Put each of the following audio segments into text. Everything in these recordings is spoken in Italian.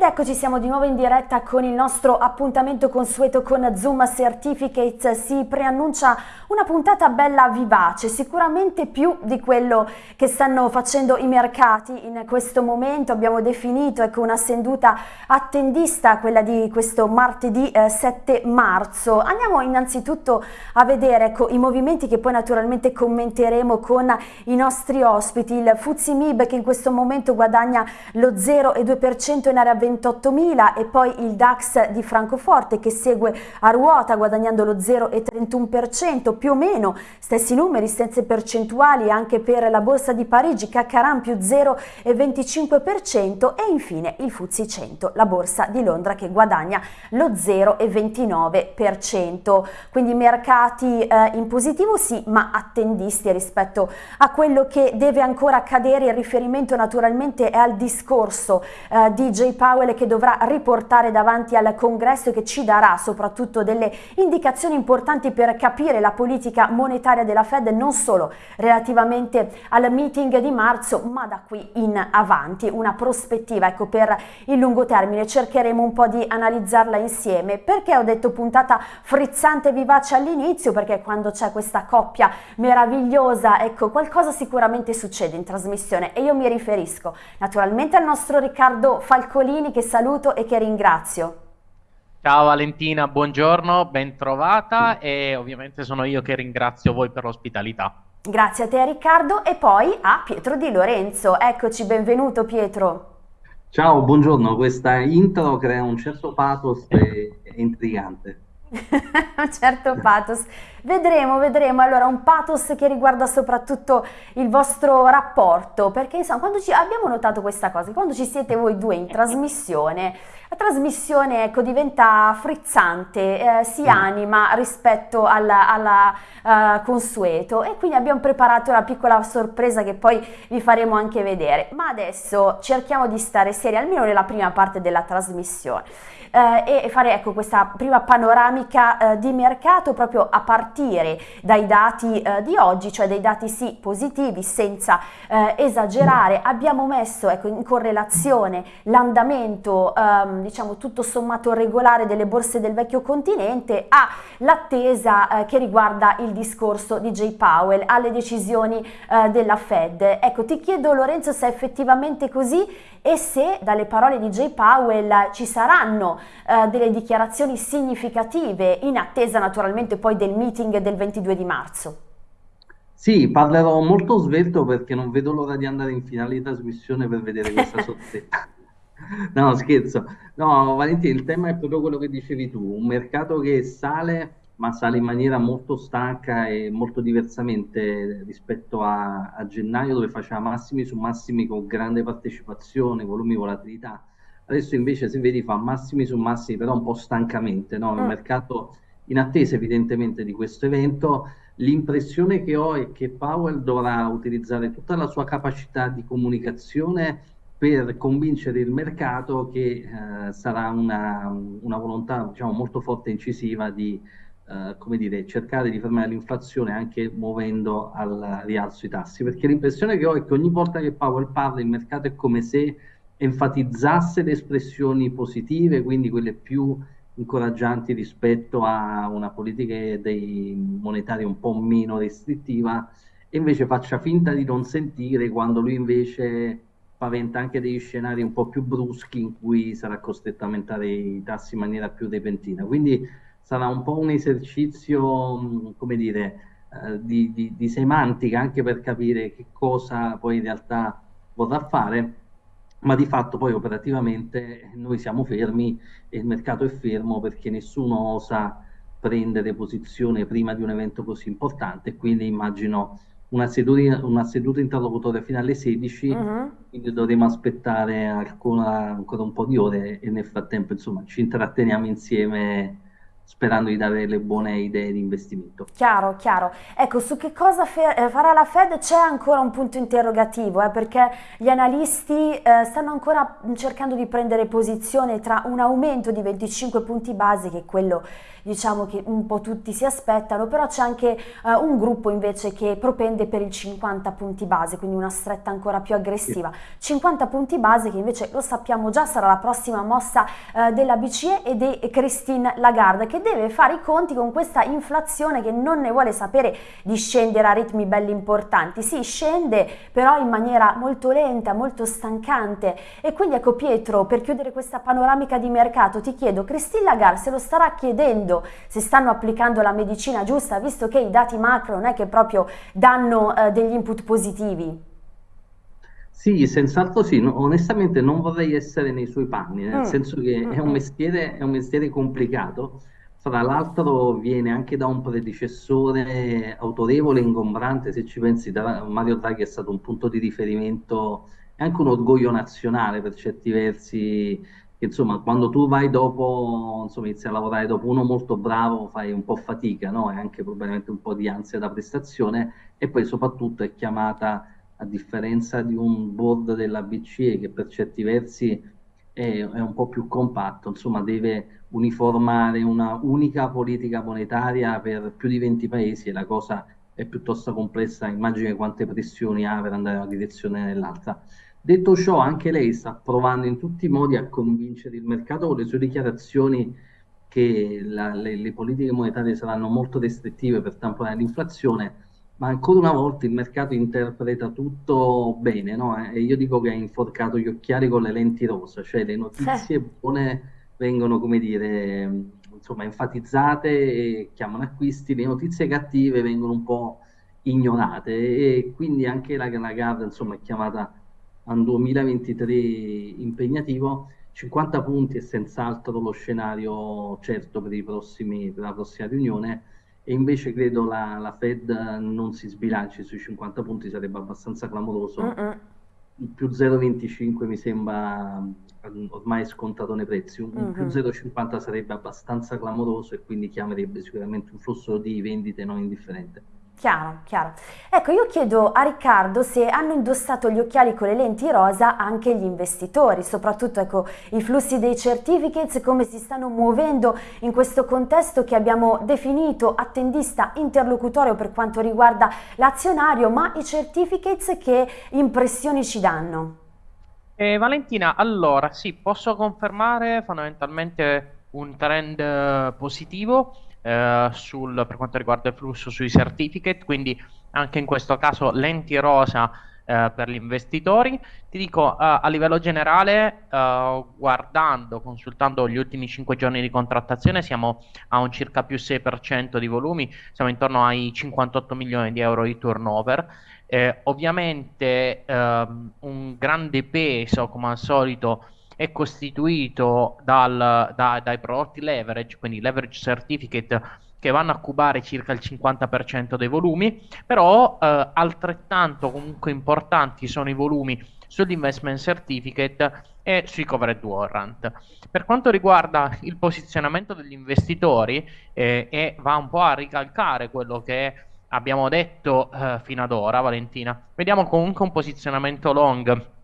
Ed eccoci, siamo di nuovo in diretta con il nostro appuntamento consueto con Zoom Certificates. Si preannuncia una puntata bella vivace, sicuramente più di quello che stanno facendo i mercati in questo momento. Abbiamo definito ecco, una seduta attendista, quella di questo martedì eh, 7 marzo. Andiamo innanzitutto a vedere ecco, i movimenti che poi naturalmente commenteremo con i nostri ospiti. Il Fuzzi Mib che in questo momento guadagna lo 0,2% in area 28.000 e poi il DAX di Francoforte che segue a ruota guadagnando lo 0,31%, più o meno stessi numeri, stesse percentuali anche per la borsa di Parigi, Caccaran più 0,25% e infine il Fuzzi 100, la borsa di Londra che guadagna lo 0,29%. Quindi mercati eh, in positivo sì, ma attendisti rispetto a quello che deve ancora accadere. Il riferimento naturalmente è al discorso eh, di J. Powell Powell che dovrà riportare davanti al congresso e che ci darà soprattutto delle indicazioni importanti per capire la politica monetaria della Fed non solo relativamente al meeting di marzo ma da qui in avanti. Una prospettiva ecco per il lungo termine. Cercheremo un po' di analizzarla insieme. Perché ho detto puntata frizzante e vivace all'inizio? Perché quando c'è questa coppia meravigliosa ecco qualcosa sicuramente succede in trasmissione. E io mi riferisco naturalmente al nostro Riccardo Falcolini Martini che saluto e che ringrazio. Ciao Valentina, buongiorno, ben trovata e ovviamente sono io che ringrazio voi per l'ospitalità. Grazie a te Riccardo e poi a Pietro Di Lorenzo. Eccoci, benvenuto Pietro. Ciao, buongiorno, questa intro crea un certo pathos e è intrigante. un certo pathos. Vedremo, vedremo. Allora, un pathos che riguarda soprattutto il vostro rapporto, perché insomma, quando ci abbiamo notato questa cosa, quando ci siete voi due in trasmissione, la trasmissione ecco, diventa frizzante, eh, si mm. anima rispetto alla, alla uh, consueto e quindi abbiamo preparato una piccola sorpresa che poi vi faremo anche vedere. Ma adesso cerchiamo di stare seri, almeno nella prima parte della trasmissione eh, e fare ecco, questa prima panoramica eh, di mercato proprio a partire dai dati eh, di oggi, cioè dei dati sì positivi senza eh, esagerare. Abbiamo messo ecco, in correlazione l'andamento ehm, diciamo tutto sommato regolare delle borse del vecchio continente all'attesa eh, che riguarda il discorso di Jay Powell, alle decisioni eh, della Fed. Ecco, ti chiedo Lorenzo se è effettivamente così e se dalle parole di Jay Powell ci saranno eh, delle dichiarazioni significative in attesa naturalmente poi del meeting del 22 di marzo. Sì, parlerò molto svelto perché non vedo l'ora di andare in finale di trasmissione per vedere questa sorpresa. no, scherzo. No, Valentina, il tema è proprio quello che dicevi tu, un mercato che sale ma sale in maniera molto stanca e molto diversamente rispetto a, a gennaio dove faceva massimi su massimi con grande partecipazione, volumi, volatilità. Adesso invece se vedi fa massimi su massimi però un po' stancamente, no? il mm. mercato in attesa evidentemente di questo evento. L'impressione che ho è che Powell dovrà utilizzare tutta la sua capacità di comunicazione per convincere il mercato che eh, sarà una, una volontà diciamo, molto forte e incisiva di eh, come dire, cercare di fermare l'inflazione anche muovendo al rialzo i tassi, perché l'impressione che ho è che ogni volta che Powell parla il mercato è come se enfatizzasse le espressioni positive, quindi quelle più incoraggianti rispetto a una politica dei monetaria un po' meno restrittiva e invece faccia finta di non sentire quando lui invece paventa anche degli scenari un po' più bruschi in cui sarà costretto a aumentare i tassi in maniera più repentina. Quindi sarà un po' un esercizio, mm, come dire, eh, di, di, di, semantica anche per capire che cosa poi in realtà vorrà fare, ma di fatto poi operativamente noi siamo fermi e il mercato è fermo perché nessuno osa prendere posizione prima di un evento così importante, quindi immagino una seduta, una seduta interlocutoria fino alle 16, uh -huh. quindi dovremo aspettare ancora, ancora un po' di ore e nel frattempo insomma ci intratteniamo insieme sperando di dare le buone idee di investimento. Chiaro, chiaro. Ecco, su che cosa eh, farà la Fed c'è ancora un punto interrogativo, eh, perché gli analisti eh, stanno ancora cercando di prendere posizione tra un aumento di 25 punti base, che è quello diciamo che un po' tutti si aspettano, però c'è anche eh, un gruppo invece che propende per il 50 punti base, quindi una stretta ancora più aggressiva. 50 punti base che invece lo sappiamo già sarà la prossima mossa eh, della BCE e di Christine Lagarde che deve fare i conti con questa inflazione che non ne vuole sapere di scendere a ritmi belli importanti. Sì, scende però in maniera molto lenta, molto stancante e quindi ecco Pietro, per chiudere questa panoramica di mercato ti chiedo, Christine Lagarde se lo starà chiedendo vedendo se stanno applicando la medicina giusta, visto che i dati macro non è che proprio danno eh, degli input positivi. Sì, senz'altro sì, no, onestamente non vorrei essere nei suoi panni, nel mm. senso che mm, è un, mestiere, è un mestiere complicato, fra l'altro viene anche da un predecessore autorevole ingombrante, se ci pensi, Mario Draghi è stato un punto di riferimento e anche un orgoglio nazionale per certi versi insomma, quando tu vai dopo, insomma, inizi a lavorare dopo uno molto bravo, fai un po' fatica, no? E anche probabilmente un po' di ansia da prestazione, e poi soprattutto è chiamata, a differenza di un board della BCE, che per certi versi è, è un po' più compatto, insomma, deve uniformare una unica politica monetaria per più di 20 paesi e la cosa è piuttosto complessa, immagini quante pressioni ha per andare in una direzione o nell'altra. Detto ciò, anche lei sta provando in tutti i modi a convincere il mercato con le sue dichiarazioni che la, le, le, politiche monetarie saranno molto restrittive per tamponare l'inflazione, ma ancora una volta il mercato interpreta tutto bene, no? E io dico che ha inforcato gli occhiali con le lenti rosa, cioè le notizie buone vengono, come dire, insomma, enfatizzate e chiamano acquisti, le notizie cattive vengono un po' ignorate e quindi anche la, la Garda, insomma, è chiamata a un 2023 impegnativo. 50 punti è senz'altro lo scenario certo per, prossimi, per la prossima riunione e invece credo la, la, Fed non si sbilanci sui 50 punti, sarebbe abbastanza clamoroso. Uh-uh. Il più 0,25 mi sembra ormai scontato nei prezzi, un uh-huh. più 0,50 sarebbe abbastanza clamoroso e quindi chiamerebbe sicuramente un flusso di vendite non indifferente. Chiaro, chiaro. Ecco, io chiedo a Riccardo se hanno indossato gli occhiali con le lenti rosa anche gli investitori, soprattutto ecco, i flussi dei certificates, come si stanno muovendo in questo contesto che abbiamo definito attendista interlocutorio per quanto riguarda l'azionario, ma i certificates che impressioni ci danno? Eh, Valentina, allora sì, posso confermare fondamentalmente un trend eh, positivo eh, sul, per quanto riguarda il flusso sui certificate, quindi anche in questo caso lenti rosa eh, per gli investitori. Ti dico eh, a livello generale, eh, guardando, consultando gli ultimi 5 giorni di contrattazione, siamo a un circa più 6% di volumi, siamo intorno ai 58 milioni di euro di turnover. Eh, ovviamente ehm, un grande peso, come al solito, è costituito dal, da, dai prodotti leverage, quindi leverage certificate che vanno a cubare circa il 50% dei volumi, però eh, altrettanto comunque importanti sono i volumi sull'investment certificate e sui covered warrant. Per quanto riguarda il posizionamento degli investitori, eh, e va un po' a ricalcare quello che abbiamo detto eh, fino ad ora, Valentina, vediamo comunque un posizionamento long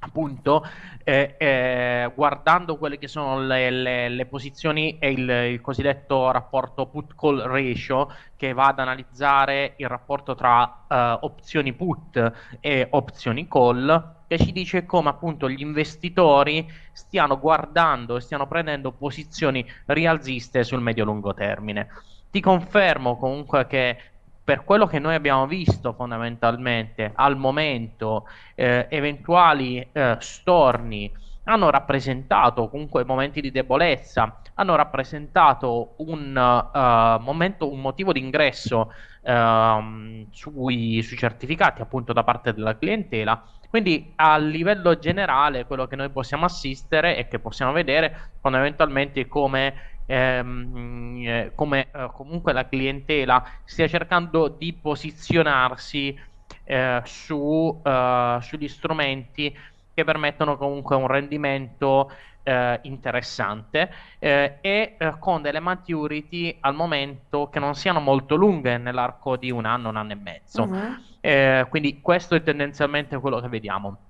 appunto eh, eh, guardando quelle che sono le, le, le posizioni e il, il, cosiddetto rapporto put call ratio che va ad analizzare il rapporto tra eh, opzioni put e opzioni call che ci dice come appunto gli investitori stiano guardando e stiano prendendo posizioni rialziste sul medio lungo termine. Ti confermo comunque che per quello che noi abbiamo visto fondamentalmente al momento, eh, eventuali eh, storni hanno rappresentato comunque momenti di debolezza, hanno rappresentato un uh, momento, un motivo di ingresso uh, sui, sui certificati appunto da parte della clientela. Quindi a livello generale quello che noi possiamo assistere e che possiamo vedere fondamentalmente come ehm, eh, come eh, comunque la clientela stia cercando di posizionarsi eh, su, eh, sugli strumenti che permettono comunque un rendimento eh, interessante eh, e con delle maturity al momento che non siano molto lunghe nell'arco di un anno, un anno e mezzo. Uh-huh. quindi questo è tendenzialmente quello che vediamo.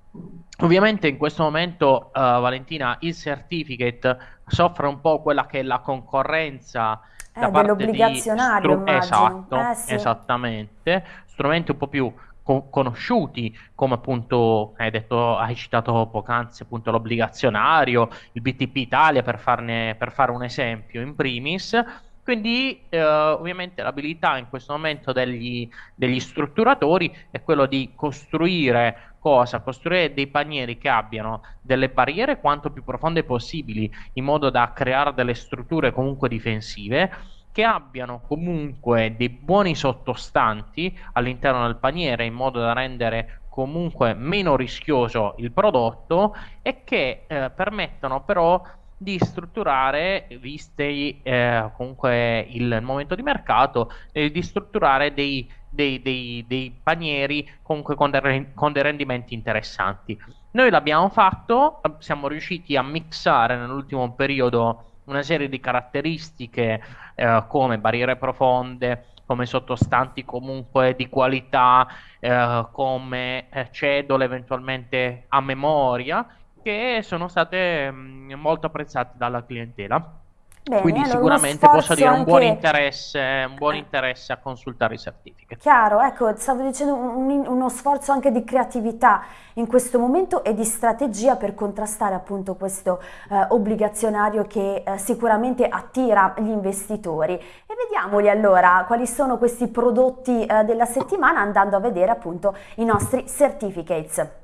Ovviamente in questo momento, uh, Valentina, il certificate soffre un po' quella che è la concorrenza eh, da parte dell'obbligazionario, di stru- esatto, eh, sì. esattamente, strumenti un po' più co- conosciuti, come appunto hai detto, hai citato poc'anzi appunto l'obbligazionario, il BTP Italia per, farne, per fare un esempio in primis. Quindi eh, ovviamente l'abilità in questo momento degli, degli strutturatori è quello di costruire cosa? Costruire dei panieri che abbiano delle barriere quanto più profonde possibili, in modo da creare delle strutture comunque difensive che abbiano comunque dei buoni sottostanti all'interno del paniere in modo da rendere comunque meno rischioso il prodotto e che eh, permettano però di strutturare, viste eh, comunque il momento di mercato, eh, di strutturare dei, dei, dei, dei panieri comunque con, de, con dei rendimenti interessanti. Noi l'abbiamo fatto, siamo riusciti a mixare nell'ultimo periodo una serie di caratteristiche eh, come barriere profonde, come sottostanti comunque di qualità, eh, come eh, cedole eventualmente a memoria, che sono state mh, mm, molto apprezzate dalla clientela. Bene, Quindi allora sicuramente posso dire un buon, interesse, un buon interesse a consultare i certificati. Chiaro, ecco, stavo dicendo un, uno sforzo anche di creatività in questo momento e di strategia per contrastare appunto questo eh, obbligazionario che eh, sicuramente attira gli investitori. E vediamoli allora quali sono questi prodotti eh, della settimana andando a vedere appunto i nostri certificates.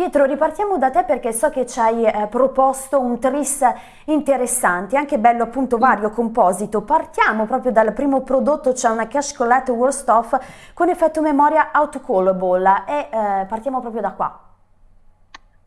Pietro, ripartiamo da te perché so che ci hai eh, proposto un tris interessante, anche bello appunto vario, composito. Partiamo proprio dal primo prodotto, c'è una Cash Collect Worst Off con effetto memoria autocallable e eh, partiamo proprio da qua.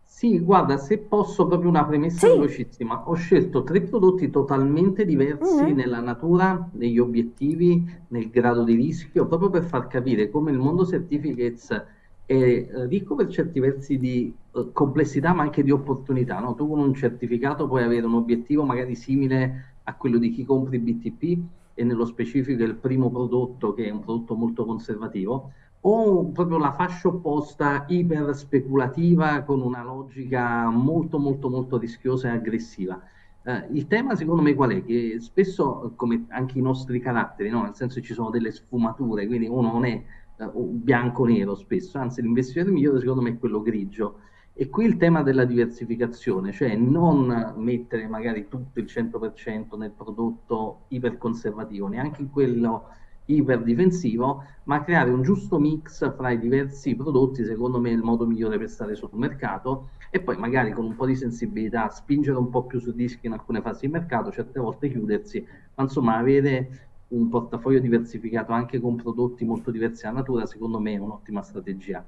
Sì, guarda, se posso proprio una premessa sì. velocissima, ho scelto tre prodotti totalmente diversi mm-hmm. nella natura, negli obiettivi, nel grado di rischio, proprio per far capire come il mondo certificates è eh, ricco per certi versi di uh, complessità ma anche di opportunità. No? Tu con un certificato puoi avere un obiettivo magari simile a quello di chi compri BTP e nello specifico il primo prodotto che è un prodotto molto conservativo o proprio la fascia opposta iper speculativa con una logica molto molto molto rischiosa e aggressiva. Uh, il tema secondo me qual è? Che spesso, come anche i nostri caratteri, no? nel senso ci sono delle sfumature, quindi uno non è eh, bianco-nero spesso, anzi l'investitore migliore secondo me è quello grigio. E qui il tema della diversificazione, cioè non mettere magari tutto il 100% nel prodotto iperconservativo, neanche in quello iperdifensivo, ma creare un giusto mix fra i diversi prodotti, secondo me è il modo migliore per stare sul mercato e poi magari con un po' di sensibilità spingere un po' più su dischi in alcune fasi di mercato, certe volte chiudersi, ma insomma avere un portafoglio diversificato anche con prodotti molto diversi dalla natura, secondo me è un'ottima strategia.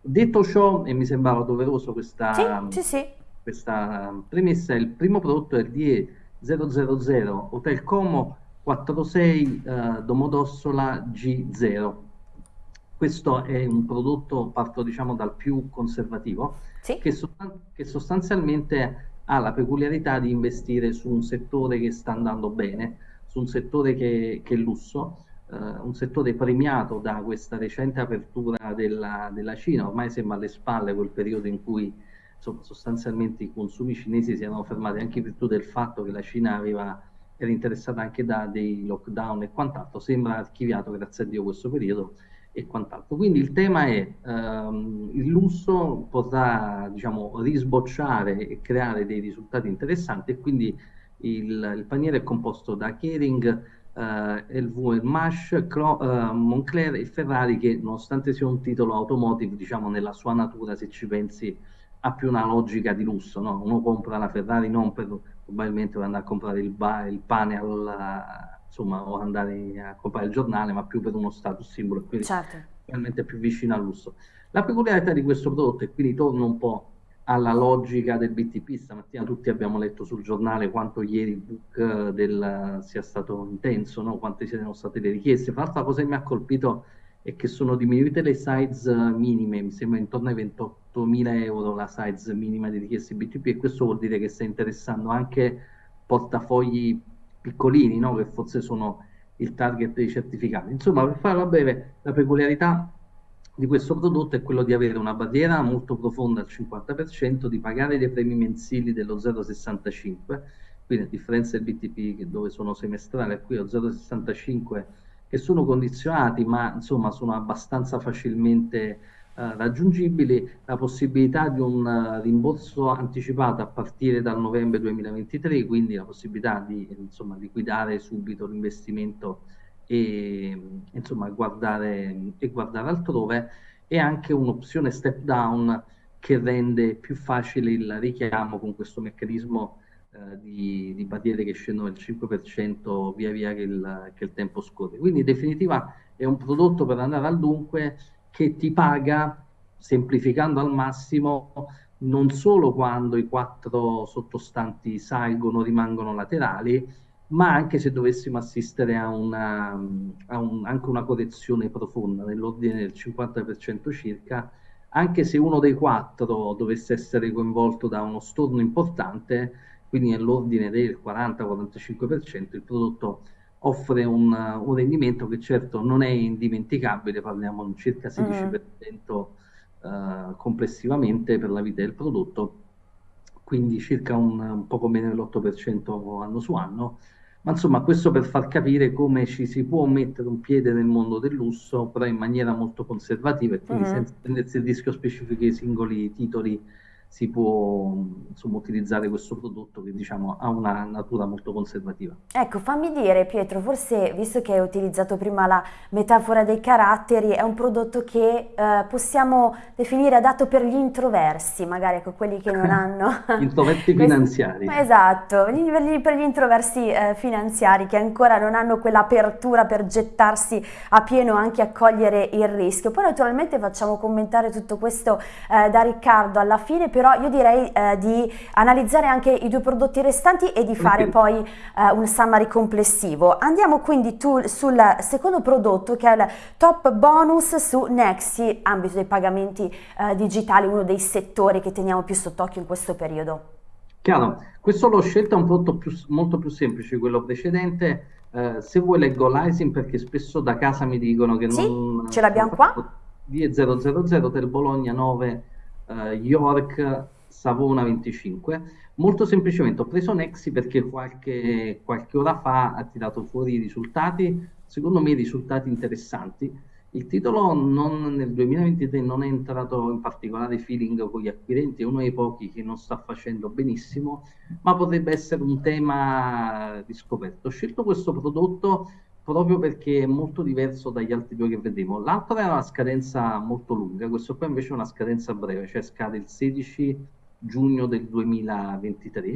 Detto ciò, e mi sembrava doveroso questa, sì, sì, sì. questa premessa, il primo prodotto è il DE 000 Hotel Como 46 uh, Domodossola G0. Questo è un prodotto, parto diciamo dal più conservativo, che, sostan- che sostanzialmente ha la peculiarità di investire su un settore che sta andando bene, su un settore che, che è lusso, eh, un settore premiato da questa recente apertura della, della, Cina, ormai sembra alle spalle quel periodo in cui insomma, sostanzialmente i consumi cinesi si erano fermati anche in virtù del fatto che la Cina aveva, era interessata anche da dei lockdown e quant'altro, sembra archiviato grazie a Dio questo periodo e quant'altro. Quindi il tema è ehm, il lusso potrà diciamo, risbocciare e creare dei risultati interessanti e quindi il, il paniere è composto da Kering, eh, LV Mash, Cro, eh, Moncler e Ferrari che nonostante sia un titolo automotive, diciamo nella sua natura, se ci pensi, ha più una logica di lusso. No? Uno compra la Ferrari non per probabilmente per andare a comprare il, ba, il pane al, insomma, o andare a comprare il giornale, ma più per uno status simbolo, quindi certo. probabilmente più vicino al lusso. La peculiarità di questo prodotto, e quindi torno un po' alla logica del BTP. Stamattina tutti abbiamo letto sul giornale quanto ieri il book del, sia stato intenso, no? quante siano state le richieste. Fra l'altro la cosa che mi ha colpito è che sono diminuite le size minime, mi sembra intorno ai 28.000 euro la size minima di richieste BTP e questo vuol dire che sta interessando anche portafogli piccolini, no? che forse sono il target dei certificati. Insomma, per farla breve, la peculiarità di questo prodotto è quello di avere una barriera molto profonda al 50%, di pagare dei premi mensili dello 0,65, quindi a differenza del BTP dove sono semestrali, qui lo 0,65 che sono condizionati ma insomma sono abbastanza facilmente eh, raggiungibili, la possibilità di un uh, rimborso anticipato a partire dal novembre 2023, quindi la possibilità di insomma, liquidare subito l'investimento e insomma guardare, e guardare altrove e anche un'opzione step down che rende più facile il richiamo con questo meccanismo eh, di, di, barriere che scendono del 5% via via che il, che il, tempo scorre. Quindi in definitiva è un prodotto per andare al dunque che ti paga, semplificando al massimo, non solo quando i quattro sottostanti salgono, rimangono laterali, ma anche se dovessimo assistere a, una, a un, anche una correzione profonda nell'ordine del 50% circa, anche se uno dei quattro dovesse essere coinvolto da uno storno importante, quindi nell'ordine del 40-45%, il prodotto offre un, un, rendimento che certo non è indimenticabile, parliamo di circa 16% mm. uh, complessivamente per la vita del prodotto, quindi circa un, un poco meno dell'8% anno su anno, ma insomma questo per far capire come ci si può mettere un piede nel mondo del lusso, però in maniera molto conservativa e quindi mm. senza prendersi il rischio specifico dei singoli titoli si può insomma, utilizzare questo prodotto che diciamo ha una natura molto conservativa. Ecco, fammi dire Pietro, forse visto che hai utilizzato prima la metafora dei caratteri, è un prodotto che eh, possiamo definire adatto per gli introversi, magari ecco quelli che non hanno... introversi finanziari. Esatto, per gli introversi eh, finanziari che ancora non hanno quell'apertura per gettarsi a pieno anche a cogliere il rischio. Poi naturalmente facciamo commentare tutto questo eh, da Riccardo alla fine, però però io direi eh, di analizzare anche i due prodotti restanti e di fare poi eh, un summary complessivo. Andiamo quindi tu, sul secondo prodotto che è il top bonus su Nexi, ambito dei pagamenti eh, digitali, uno dei settori che teniamo più sott'occhio in questo periodo. Chiaro, questo l'ho scelto un prodotto più, molto più semplice di quello precedente. Uh, se vuoi leggo l'ISIN perché spesso da casa mi dicono che sì, non... ce l'abbiamo qua. D000 del Bologna 9 uh, York Savona 25. Molto semplicemente ho preso Nexi perché qualche, qualche ora fa ha tirato fuori i risultati, secondo me risultati interessanti. Il titolo non, nel 2023 non è entrato in particolare feeling con gli acquirenti, è uno dei pochi che non sta facendo benissimo, ma potrebbe essere un tema riscoperto. Ho scelto questo prodotto proprio perché è molto diverso dagli altri due che vedremo. L'altro era una scadenza molto lunga, questo qua invece è una scadenza breve, cioè scade il 16 giugno del 2023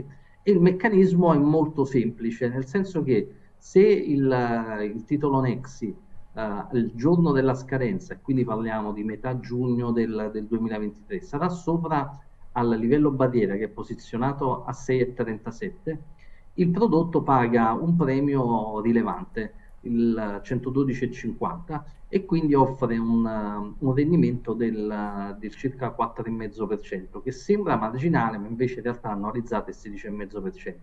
e il meccanismo è molto semplice, nel senso che se il, il titolo Nexi uh, il giorno della scadenza, quindi parliamo di metà giugno del, del 2023, sarà sopra al livello barriera che è posizionato a 6,37, il prodotto paga un premio rilevante il 112,50 e quindi offre un, un rendimento del, del, circa 4,5% che sembra marginale ma invece in realtà annualizzato è 16,5%.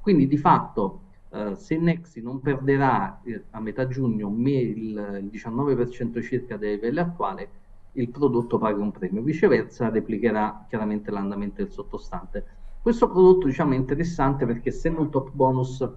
Quindi di fatto eh, se Nexi non perderà eh, a metà giugno il, il 19% circa dei livelli attuali, il prodotto paga un premio, viceversa replicherà chiaramente l'andamento del sottostante. Questo prodotto diciamo, è interessante perché essendo un top bonus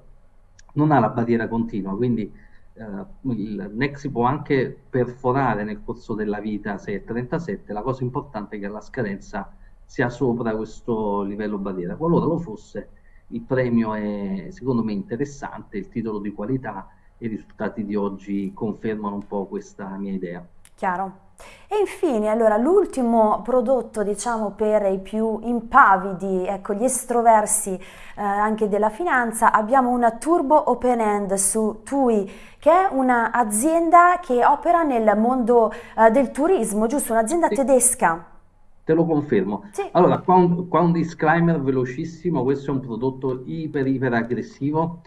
non ha la barriera continua, quindi eh, il Nexi può anche perforare nel corso della vita 6,37, la cosa importante è che la scadenza sia sopra questo livello barriera. Qualora lo fosse, il premio è secondo me interessante, il titolo di qualità e i risultati di oggi confermano un po' questa mia idea. Chiaro. E infine, allora, l'ultimo prodotto, diciamo, per i più impavidi, ecco, gli estroversi eh, anche della finanza, abbiamo una Turbo Open End su TUI, che è un'azienda che opera nel mondo eh, del turismo, giusto? Un'azienda sì. tedesca. te lo confermo. Sì. Allora, qua un, qua un disclaimer velocissimo, questo è un prodotto iper iper aggressivo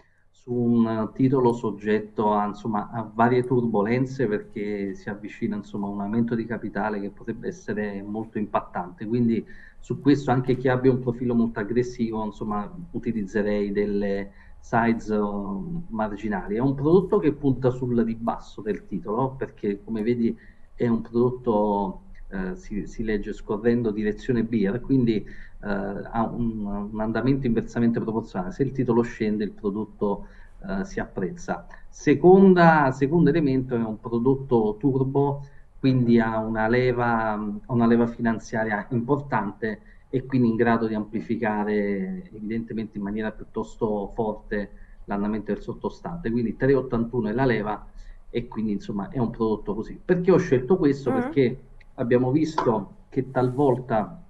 su un titolo soggetto a, insomma, a varie turbulenze perché si avvicina insomma, un aumento di capitale che potrebbe essere molto impattante. Quindi su questo anche chi abbia un profilo molto aggressivo, insomma, utilizzerei delle size uh, marginali. È un prodotto che punta sul ribasso del titolo perché come vedi è un prodotto eh, si, si, legge scorrendo direzione beer, quindi eh, ha un, un, andamento inversamente proporzionale. Se il titolo scende, il prodotto eh, si apprezza. Seconda, secondo elemento è un prodotto turbo, quindi ha una leva, una leva finanziaria importante e quindi in grado di amplificare evidentemente in maniera piuttosto forte l'andamento del sottostante. Quindi 381 è la leva e quindi insomma è un prodotto così. Perché ho scelto questo? Mm. Perché abbiamo visto che talvolta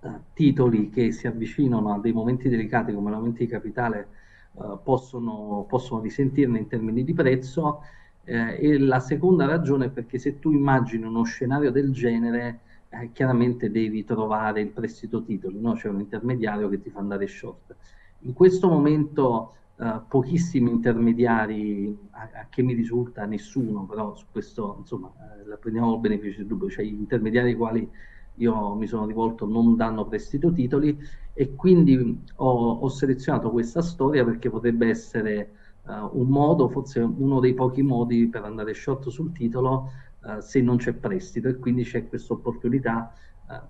eh, titoli che si avvicinano a dei momenti delicati come l'aumento di capitale eh, possono, possono risentirne in termini di prezzo eh, e la seconda ragione è perché se tu immagini uno scenario del genere eh, chiaramente devi trovare il prestito titoli, no? c'è un intermediario che ti fa andare short. In questo momento Uh, pochissimi intermediari, a, a, che mi risulta nessuno, però su questo insomma eh, la prendiamo il beneficio del dubbio, cioè gli intermediari quali io mi sono rivolto non danno prestito titoli e quindi ho, ho selezionato questa storia perché potrebbe essere uh, un modo, forse uno dei pochi modi per andare short sul titolo uh, se non c'è prestito e quindi c'è questa opportunità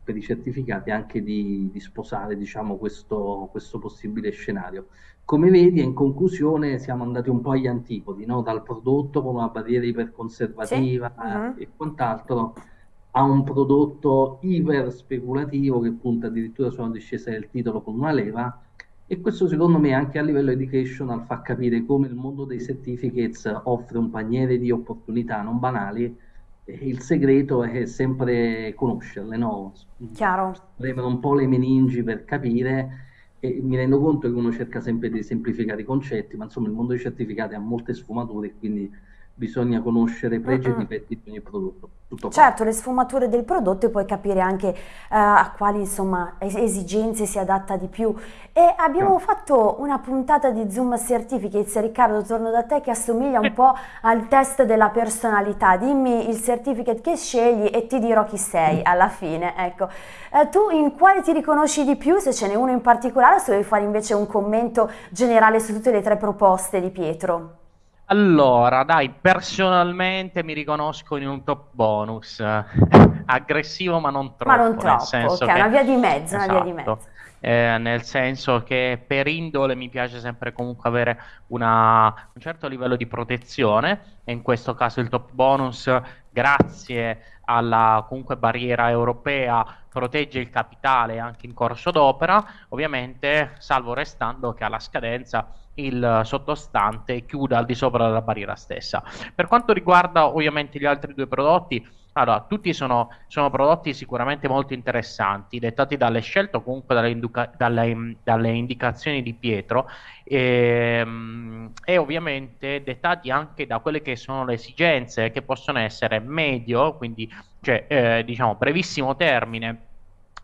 per i certificati anche di, di sposare diciamo, questo, questo possibile scenario. Come vedi, in conclusione, siamo andati un po' agli antipodi, no? dal prodotto con una barriera iperconservativa sì. uh-huh. e quant'altro a un prodotto iper speculativo che punta addirittura su una discesa del titolo con una leva e questo secondo me anche a livello educational fa capire come il mondo dei certificates offre un paniere di opportunità non banali il segreto è sempre conoscerle, no? Chiaro. Premere un po' le meningi per capire e mi rendo conto che uno cerca sempre di semplificare i concetti, ma insomma il mondo dei certificati ha molte sfumature, quindi bisogna conoscere pregi e difetti di ogni prodotto. Tutto certo, qua. le sfumature del prodotto e poi capire anche uh, a quali insomma, esigenze si adatta di più. E abbiamo sì. fatto una puntata di Zoom Certificates, Riccardo torno da te che assomiglia un po' al test della personalità, dimmi il certificate che scegli e ti dirò chi sei alla fine. Ecco. Uh, tu in quale ti riconosci di più, se ce n'è uno in particolare o se vuoi fare invece un commento generale su tutte le tre proposte di Pietro? Allora, dai, personalmente mi riconosco in un top bonus, aggressivo ma non troppo. Ma non troppo, ok, che... una via di mezzo, esatto. una via di esatto. mezzo. Eh, nel senso che per indole mi piace sempre comunque avere una, un certo livello di protezione e in questo caso il top bonus grazie alla comunque barriera europea protegge il capitale anche in corso d'opera ovviamente salvo restando che alla scadenza il sottostante chiuda al di sopra della barriera stessa. Per quanto riguarda ovviamente gli altri due prodotti, allora, tutti sono, sono prodotti sicuramente molto interessanti, dettati dalle scelte o comunque dalle, induca- dalle, dalle indicazioni di Pietro e, ehm, e, ovviamente dettati anche da quelle che sono le esigenze che possono essere medio, quindi cioè, eh, diciamo brevissimo termine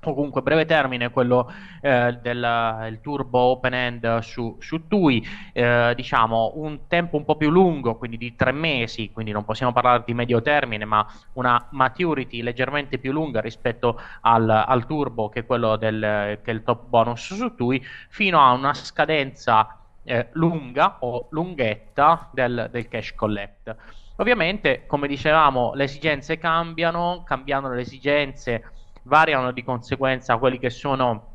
o comunque breve termine quello eh, del turbo open end su, su TUI, eh, diciamo un tempo un po' più lungo, quindi di tre mesi, quindi non possiamo parlare di medio termine, ma una maturity leggermente più lunga rispetto al, al turbo che è quello del che è il top bonus su TUI, fino a una scadenza eh, lunga o lunghetta del, del cash collect. Ovviamente, come dicevamo, le esigenze cambiano, cambiano le esigenze variano di conseguenza quelli che sono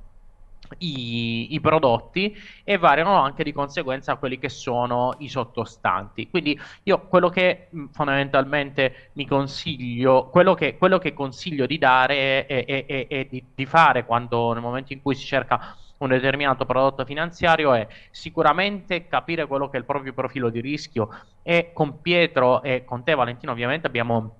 i, i, prodotti e variano anche di conseguenza quelli che sono i sottostanti. Quindi io quello che fondamentalmente mi consiglio, quello che, quello che consiglio di dare è di, di, fare quando nel momento in cui si cerca un determinato prodotto finanziario è sicuramente capire quello che è il proprio profilo di rischio e con Pietro e con te Valentino ovviamente abbiamo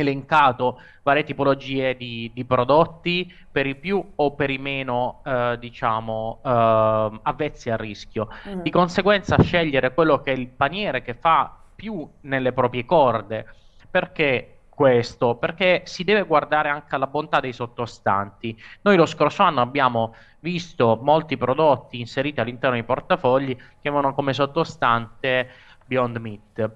elencato varie tipologie di, di, prodotti per i più o per i meno eh, diciamo eh, avvezzi al rischio mm. di conseguenza scegliere quello che è il paniere che fa più nelle proprie corde perché questo? Perché si deve guardare anche alla bontà dei sottostanti. Noi lo scorso anno abbiamo visto molti prodotti inseriti all'interno dei portafogli che avevano come sottostante Beyond Meat.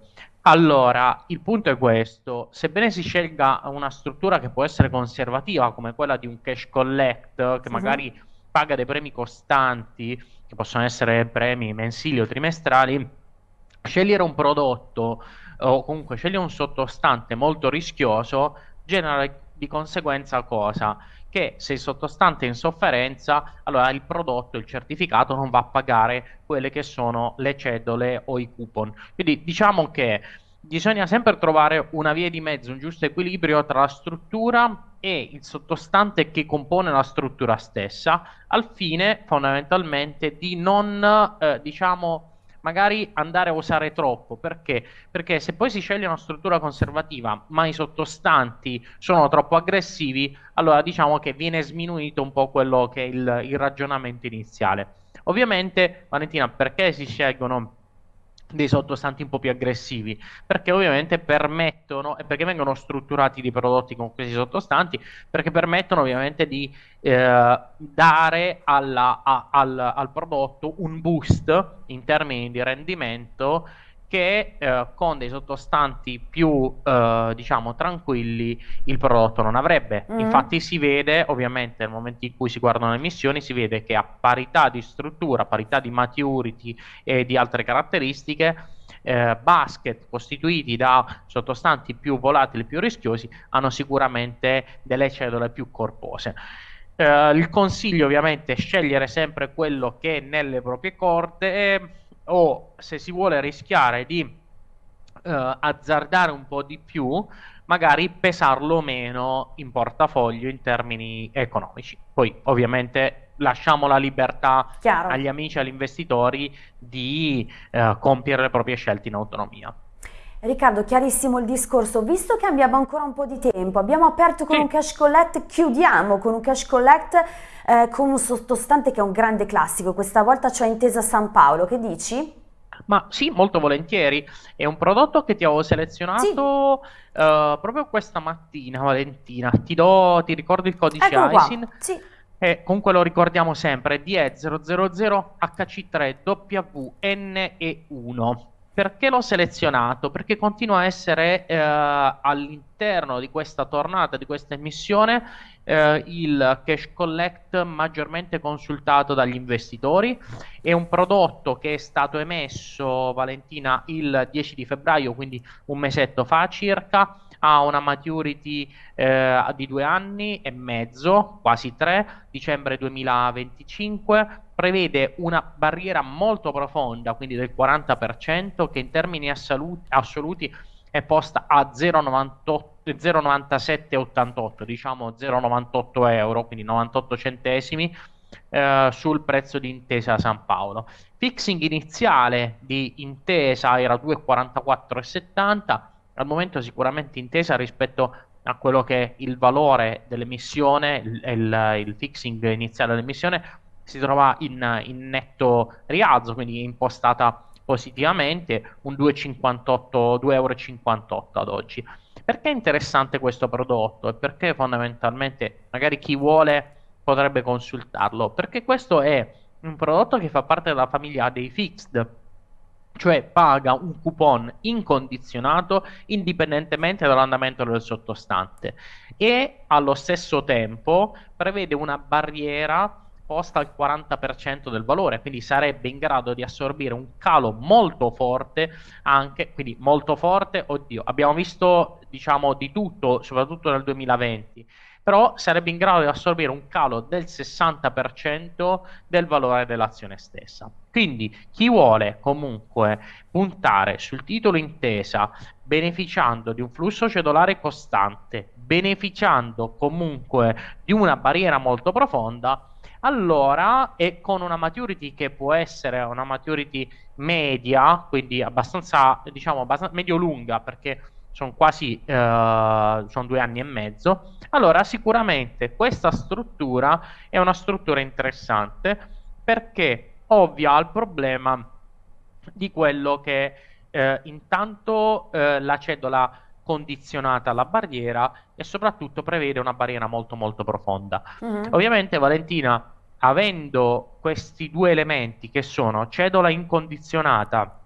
Allora, il punto è questo, sebbene si scelga una struttura che può essere conservativa come quella di un cash collect che magari paga dei premi costanti, che possono essere premi mensili o trimestrali, scegliere un prodotto o comunque scegliere un sottostante molto rischioso genera di conseguenza cosa? Che se il sottostante è in sofferenza, allora il prodotto, il certificato non va a pagare quelle che sono le cedole o i coupon. Quindi diciamo che bisogna sempre trovare una via di mezzo, un giusto equilibrio tra la struttura e il sottostante che compone la struttura stessa, al fine fondamentalmente di non, eh, diciamo, magari andare a usare troppo. Perché? Perché se poi si sceglie una struttura conservativa, ma i sottostanti sono troppo aggressivi, allora diciamo che viene sminuito un po' quello che è il, il ragionamento iniziale. Ovviamente, Valentina, perché si scelgono dei sottostanti un po' più aggressivi perché ovviamente permettono e perché vengono strutturati dei prodotti con questi sottostanti perché permettono ovviamente di eh, dare alla, a, al, al prodotto un boost in termini di rendimento che eh, con dei sottostanti più eh, diciamo tranquilli il prodotto non avrebbe. Mm. Infatti si vede ovviamente nel momento in cui si guardano le emissioni si vede che a parità di struttura, a parità di maturity e di altre caratteristiche eh, basket costituiti da sottostanti più volatili, più rischiosi hanno sicuramente delle cellule più corpose. Eh, il consiglio ovviamente è scegliere sempre quello che è nelle proprie corde o se si vuole rischiare di eh, azzardare un po' di più, magari pesarlo meno in portafoglio in termini economici. Poi ovviamente lasciamo la libertà Chiaro. agli amici e agli investitori di eh, compiere le proprie scelte in autonomia. Riccardo, chiarissimo il discorso. Visto che abbiamo ancora un po' di tempo, abbiamo aperto con sì. un cash collect, chiudiamo con un cash collect eh, con un sottostante che è un grande classico. Questa volta c'è Intesa San Paolo, che dici? Ma sì, molto volentieri. È un prodotto che ti avevo selezionato sì. uh, proprio questa mattina, Valentina. Ti, do, ti ricordo il codice Eccolo ISIN? Sì. E comunque lo ricordiamo sempre, DE000H3WNE1. Perché l'ho selezionato? Perché continua a essere eh, all'interno di questa tornata, di questa emissione, eh, il cash collect maggiormente consultato dagli investitori. È un prodotto che è stato emesso, Valentina, il 10 di febbraio, quindi un mesetto fa circa ha una maturity eh, di due anni e mezzo, quasi tre, dicembre 2025, prevede una barriera molto profonda, quindi del 40%, che in termini assoluti, è posta a 0,9788, diciamo 0,98 euro, quindi 98 centesimi eh, sul prezzo di Intesa San Paolo. Fixing iniziale di Intesa era 2,44,70, al momento sicuramente Intesa rispetto a quello che è il valore dell'emissione, il, il, il fixing iniziale dell'emissione si trova in, in netto rialzo, quindi impostata positivamente, un 2,58 euro ad oggi. Perché è interessante questo prodotto e perché fondamentalmente magari chi vuole potrebbe consultarlo? Perché questo è un prodotto che fa parte della famiglia dei fixed, cioè paga un coupon incondizionato indipendentemente dall'andamento del sottostante. E allo stesso tempo prevede una barriera posta al 40% del valore, quindi sarebbe in grado di assorbire un calo molto forte anche, quindi molto forte, oddio, abbiamo visto diciamo di tutto, soprattutto nel 2020, però sarebbe in grado di assorbire un calo del 60% del valore dell'azione stessa. Quindi chi vuole comunque puntare sul titolo intesa beneficiando di un flusso cedolare costante, beneficiando comunque di una barriera molto profonda, allora e con una maturity che può essere una maturity media, quindi abbastanza, diciamo, abbastanza medio-lunga, perché sono quasi eh, sono due anni e mezzo, allora sicuramente questa struttura è una struttura interessante perché ovvia al problema di quello che eh, intanto eh, la cedola condizionata alla barriera e soprattutto prevede una barriera molto molto profonda. Mm-hmm. Ovviamente Valentina, avendo questi due elementi che sono cedola incondizionata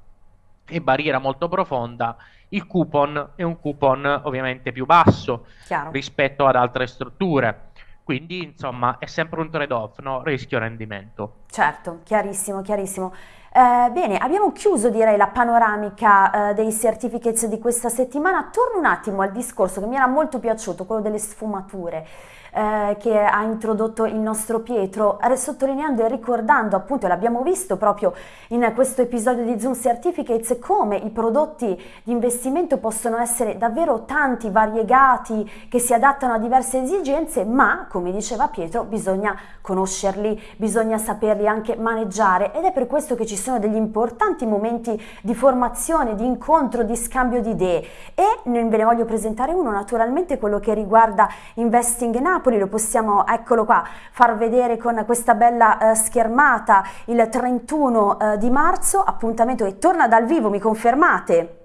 e barriera molto profonda, il coupon è un coupon ovviamente più basso Chiaro. rispetto ad altre strutture. Quindi, insomma, è sempre un trade-off, no? rischio-rendimento. Certo, chiarissimo, chiarissimo. Eh, bene, abbiamo chiuso direi la panoramica eh, dei certificates di questa settimana. Torno un attimo al discorso che mi era molto piaciuto, quello delle sfumature eh, che ha introdotto il nostro Pietro, sottolineando e ricordando appunto, l'abbiamo visto proprio in questo episodio di Zoom Certificates, come i prodotti di investimento possono essere davvero tanti, variegati, che si adattano a diverse esigenze, ma come diceva Pietro bisogna conoscerli, bisogna saperli anche maneggiare. Ed è per questo che ci sono degli importanti momenti di formazione, di incontro, di scambio di idee. E ve ne voglio presentare uno naturalmente quello che riguarda Investing in Napoli, lo possiamo, eccolo qua, far vedere con questa bella eh, schermata il 31 eh, di marzo, appuntamento che torna dal vivo, mi confermate?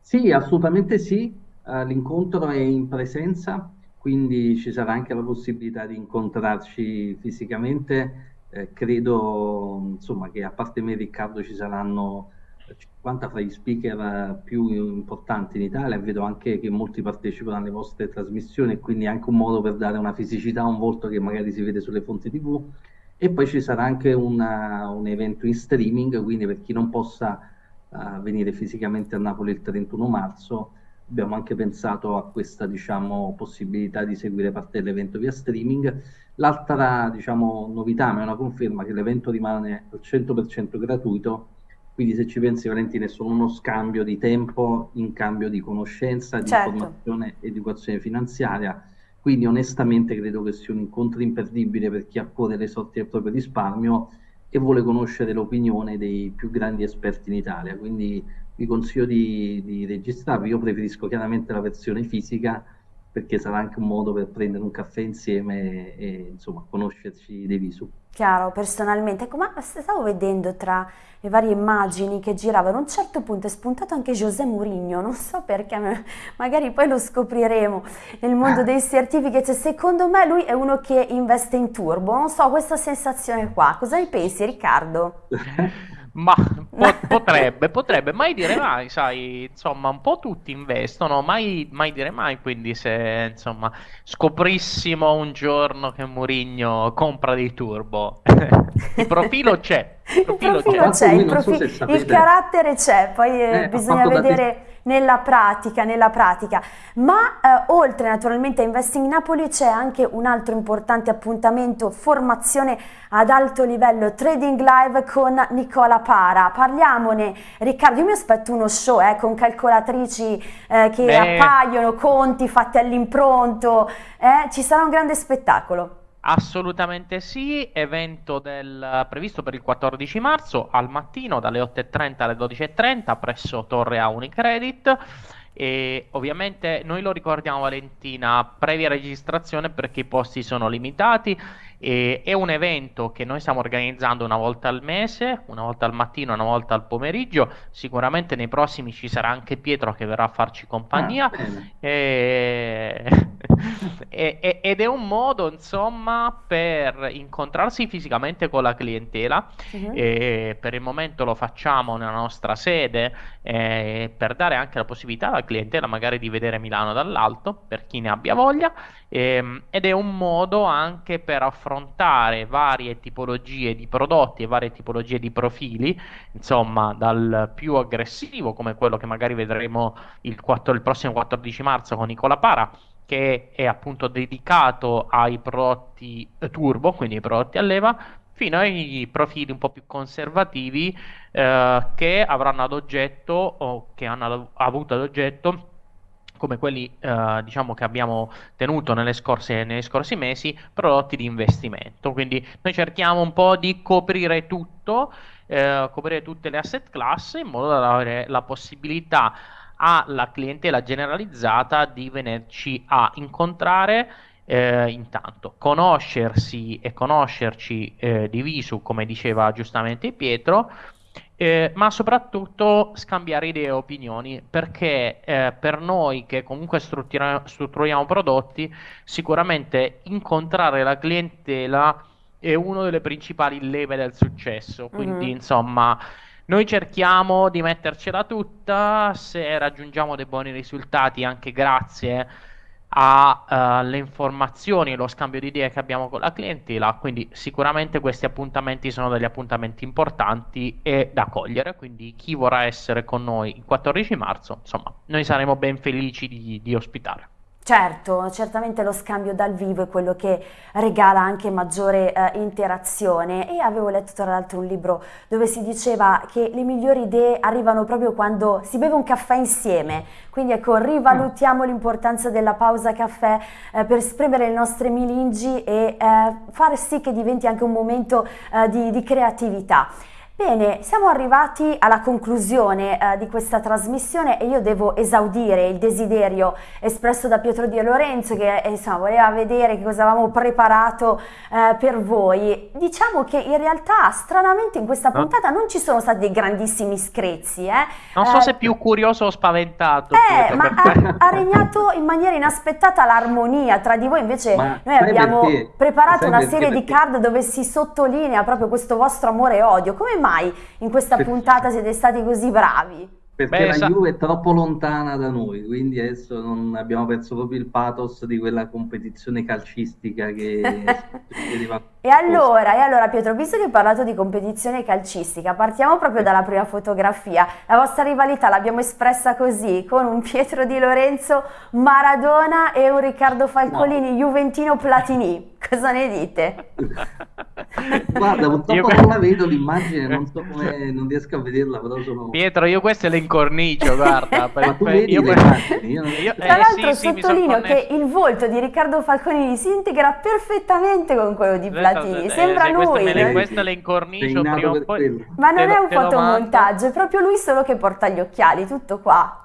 Sì, assolutamente sì, uh, l'incontro è in presenza, quindi ci sarà anche la possibilità di incontrarci fisicamente. Eh, credo insomma, che a parte me e Riccardo ci saranno 50 fra gli speaker più importanti in Italia. Vedo anche che molti partecipano alle vostre trasmissioni quindi è anche un modo per dare una fisicità a un volto che magari si vede sulle fonti tv e poi ci sarà anche una, un evento in streaming quindi per chi non possa uh, venire fisicamente a Napoli il 31 marzo abbiamo anche pensato a questa diciamo, possibilità di seguire parte dell'evento via streaming. L'altra diciamo, novità ma è una conferma che l'evento rimane al 100% gratuito quindi se ci pensi Valentina è solo uno scambio di tempo in cambio di conoscenza, di certo. informazione educazione finanziaria. Quindi onestamente credo che sia un incontro imperdibile per chi ha cuore le sorti del proprio risparmio e vuole conoscere l'opinione dei più grandi esperti in Italia. Quindi vi consiglio di, di registrarvi. Io preferisco chiaramente la versione fisica perché sarà anche un modo per prendere un caffè insieme e, e insomma conoscerci dei visu. Chiaro, personalmente. Ecco, ma stavo vedendo tra le varie immagini che giravano, a un certo punto è spuntato anche José Mourinho, non so perché, magari poi lo scopriremo nel mondo dei certificati. Secondo me lui è uno che investe in turbo, non so, questa sensazione qua. Cosa ne pensi Riccardo? Ma po- potrebbe, potrebbe, mai dire mai, sai, insomma, un po' tutti investono, mai, mai dire mai, quindi se, insomma, scoprissimo un giorno che Mourinho compra dei turbo, il profilo c'è, il profilo, il profilo c'è, c'è il, profi- so il, carattere c'è, poi eh, eh bisogna vedere nella pratica, nella pratica. Ma eh, oltre naturalmente a Investing Napoli c'è anche un altro importante appuntamento, formazione ad alto livello, Trading Live con Nicola Para. Parliamone, Riccardo, io mi aspetto uno show eh, con calcolatrici eh, che Beh. appaiono, conti fatti all'impronto, eh, ci sarà un grande spettacolo. Assolutamente sì, evento del, previsto per il 14 marzo al mattino dalle 8.30 alle 12.30 presso Torre A Unicredit. E ovviamente noi lo ricordiamo Valentina previa registrazione perché i posti sono limitati e è un evento che noi stiamo organizzando una volta al mese, una volta al mattino, una volta al pomeriggio. Sicuramente nei prossimi ci sarà anche Pietro che verrà a farci compagnia. Ah, e... e, ed è un modo, insomma, per incontrarsi fisicamente con la clientela. Uh-huh. E per il momento lo facciamo nella nostra sede eh, per dare anche la possibilità alla clientela magari di vedere Milano dall'alto, per chi ne abbia voglia. Eh, ed è un modo anche per affrontare affrontare varie tipologie di prodotti e varie tipologie di profili, insomma, dal più aggressivo, come quello che magari vedremo il, 4, il prossimo 14 marzo con Nicola Para, che è appunto dedicato ai prodotti turbo, quindi ai prodotti a leva, fino ai profili un po' più conservativi eh, che avranno ad oggetto o che hanno avuto ad oggetto come quelli eh, diciamo che abbiamo tenuto scorse, nei scorsi mesi, prodotti di investimento. Quindi noi cerchiamo un po' di coprire tutto, eh, coprire tutte le asset class in modo da avere la possibilità alla clientela generalizzata di venirci a incontrare eh, intanto conoscersi e conoscerci eh, di come diceva giustamente Pietro eh, ma soprattutto scambiare idee e opinioni, perché eh, per noi che comunque struttura- strutturiamo prodotti, sicuramente incontrare la clientela è una delle principali leve del successo. Quindi, Mhm. insomma, noi cerchiamo di mettercela tutta, se raggiungiamo dei buoni risultati anche grazie alle informazioni e lo scambio di idee che abbiamo con la clientela, quindi sicuramente questi appuntamenti sono degli appuntamenti importanti e da cogliere, quindi chi vorrà essere con noi il 14 marzo, insomma, noi saremo ben felici di, di ospitare. Certo, certamente lo scambio dal vivo è quello che regala anche maggiore eh, interazione. E avevo letto tra l'altro un libro dove si diceva che le migliori idee arrivano proprio quando si beve un caffè insieme, quindi ecco rivalutiamo l'importanza della pausa caffè eh, per spremere le nostre meningi e eh, fare sì che diventi anche un momento eh, di, di creatività. Bene, siamo arrivati alla conclusione eh, di questa trasmissione e io devo esaudire il desiderio espresso da Pietro Di Lorenzo che eh, insomma, voleva vedere che cosa avevamo preparato eh, per voi. Diciamo che in realtà stranamente in questa No? puntata non ci sono stati dei grandissimi screzi, eh. Non so Eh, se più curioso o spaventato. eh, Pietro, ma ha, ha regnato in maniera inaspettata l'armonia tra di voi, invece Ma noi abbiamo perché? preparato una perché? serie di Perché- card dove si sottolinea proprio questo vostro amore e odio. Come mai in questa Per- puntata siete stati così bravi? Perché Beh, la sa- Juve è troppo lontana da noi, quindi adesso non abbiamo perso proprio il pathos di quella competizione calcistica che. E allora, e allora Pietro, visto che hai parlato di competizione calcistica, partiamo proprio dalla prima fotografia. La vostra rivalità l'abbiamo espressa così, con un Pietro Di Lorenzo Maradona e un Riccardo Falcolini Juventino Platini. Cosa ne dite? Guarda, purtroppo Io- non la vedo l'immagine, non so come, non riesco a vederla, però sono... Pietro, io questo le incornicio, guarda. per- Ma tu per- vedi io- le immagini? Io io- Tra eh, l'altro sì, sì, sottolineo connesso. che il volto di Riccardo Falconini si integra perfettamente con quello di Platini, Eh, sembra se queste me le- lui. eh. queste le incornicio prima o poi. quello. Ma non è un fotomontaggio, è proprio lui solo che porta gli occhiali, tutto qua.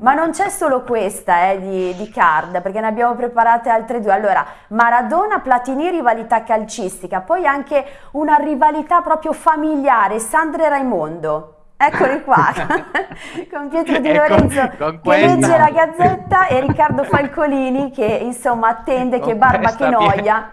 Ma non c'è solo questa eh, di, di card, perché ne abbiamo preparate altre due. Allora, Maradona, Platini, rivalità calcistica, poi anche una rivalità proprio familiare, Sandra e Raimondo. Eccoli qua, con Pietro Di Lorenzo con che legge la gazzetta e Riccardo Falcolini che insomma attende che Con barba questa che noia.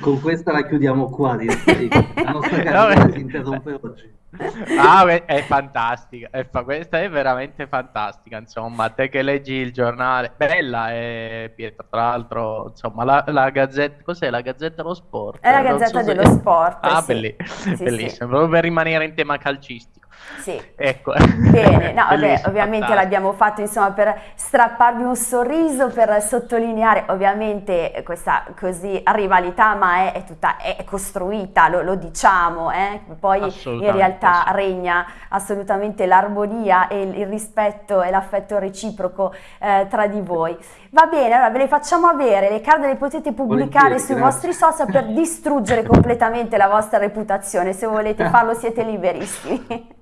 Con questa la chiudiamo qua, direi. La nostra No, carriera si interrompe oggi. Ah, è fantastica, è fa- questa è veramente fantastica, insomma, te che leggi il giornale, bella è Pietro, tra l'altro, insomma, la, la gazzetta, cos'è la Gazzetta dello Sport? È la so Gazzetta se- dello Sport, Ah, sì. belli- Sì, sì. bellissimo, proprio per rimanere in tema calcistico. Sì. Ecco. Bene, no, vabbè, ovviamente l'abbiamo fatto insomma per strapparvi un sorriso, per sottolineare ovviamente questa così rivalità, ma è, è tutta è costruita, lo, lo diciamo, eh? poi in realtà sì. regna assolutamente l'armonia e il, il rispetto e l'affetto reciproco eh, tra di voi. Va bene, allora ve le facciamo avere, le card le potete pubblicare Volentieri, sui grazie. vostri social per distruggere completamente la vostra reputazione, se volete farlo siete liberissimi.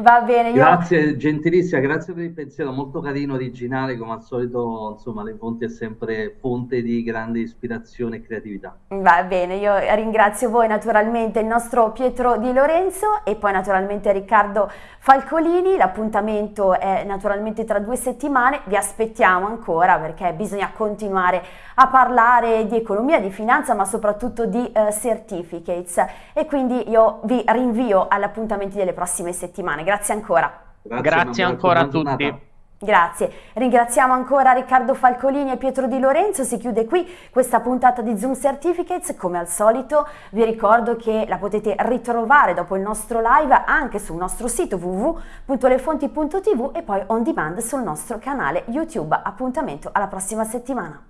Va bene, io... Grazie, gentilissima, grazie per il pensiero, molto carino, originale, come al solito, insomma, Le Fonti è sempre fonte di grande ispirazione e creatività. Va bene, io ringrazio voi naturalmente, il nostro Pietro Di Lorenzo e poi naturalmente Riccardo Falcolini. L'appuntamento è naturalmente tra due settimane, vi aspettiamo ancora perché bisogna continuare a parlare di economia, di finanza, ma soprattutto di eh, certificates e quindi io vi rinvio agli appuntamenti delle prossime settimane. Grazie ancora. Grazie una ancora a tutti. giornata. Grazie, ringraziamo ancora Riccardo Falcolini e Pietro Di Lorenzo, si chiude qui questa puntata di Zoom Certificates, come al solito vi ricordo che la potete ritrovare dopo il nostro live anche sul nostro sito www.lefonti.tv e poi on demand sul nostro canale YouTube, appuntamento alla prossima settimana.